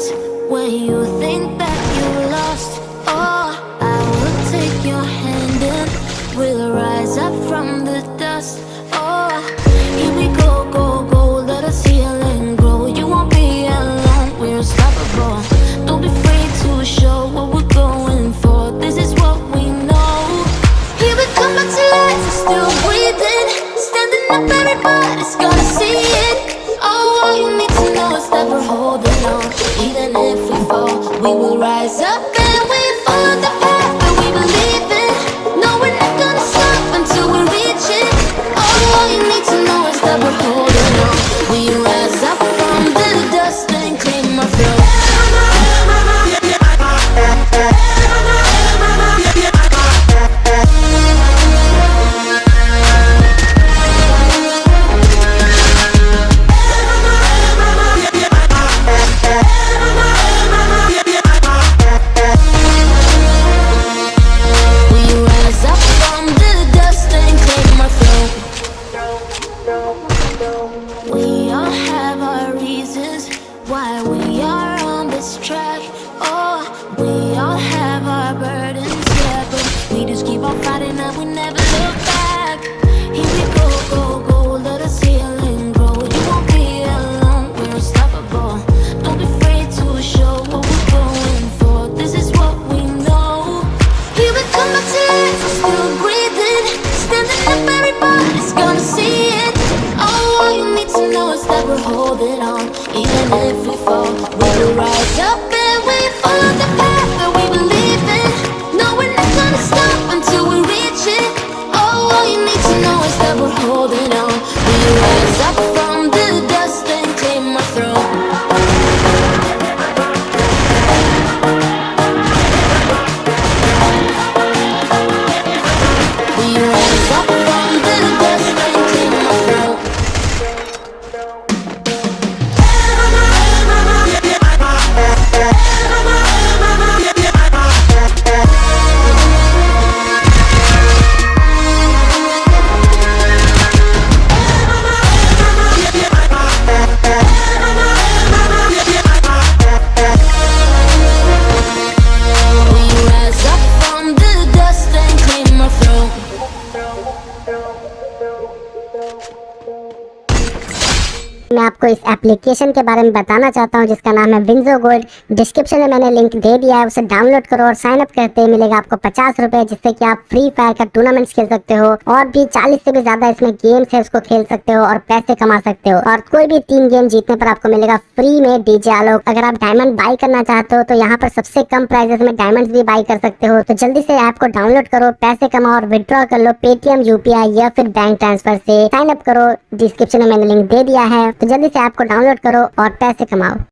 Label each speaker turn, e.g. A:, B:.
A: rises when you think that you lost. Oh, I will take your hand and we'll rise up from the dust. Oh, here we go, go, go. Let us heal and grow. You won't be alone. We're unstoppable. Don't be afraid to show what we're going for. This is what we know. Here we come back to life. Still breathing, standing up. Everybody's gonna see it. Oh, all you need Even if we fall, we will rise up why we are on this track. Oh, we all have our burdens, yeah, but we just keep on fighting and we never look back. To know is that we're holding on. Even if we fall, we will rise up and we follow the path that we believe in. No, we're not gonna stop until we reach it. Oh, all you need to know is that we're holding on. Não, não, não.
B: मैं आपको इस application के बारे में बताना चाहता हूँ, जिसका नाम है विंजो गोल्ड डिस्क्रिप्शन में मैंने लिंक दे दिया है, उसे डाउनलोड करो और साइन अप करते ही मिलेगा आपको पचास रुपए, जिससे कि आप फ्री फायर का टूर्नामेंट्स खेल सकते हो और भी चालीस से भी ज़्यादा इसमें गेम्स है, उसको खेल सकते हो और पैसे कमा सकते हो। और कोई भी तीन गेम जीतने पर आपको मिलेगा फ्री में डीजे आलोक अगर आप डायमंड बाई करना चाहते हो तो यहाँ पर सबसे कम प्राइजेस में डायमंड भी बाई कर सकते हो। तो जल्दी से ऐप को डाउनलोड करो, पैसे कमाओ और विड्रॉ कर लो पेटीएम यूपीआई या फिर बैंक ट्रांसफ़र से। साइन अप करो डिस्क्रिप्शन में मैंने लिंक दे दिया है। तो जल्दी से ऐप को डाउनलोड करो और पैसे कमाओ।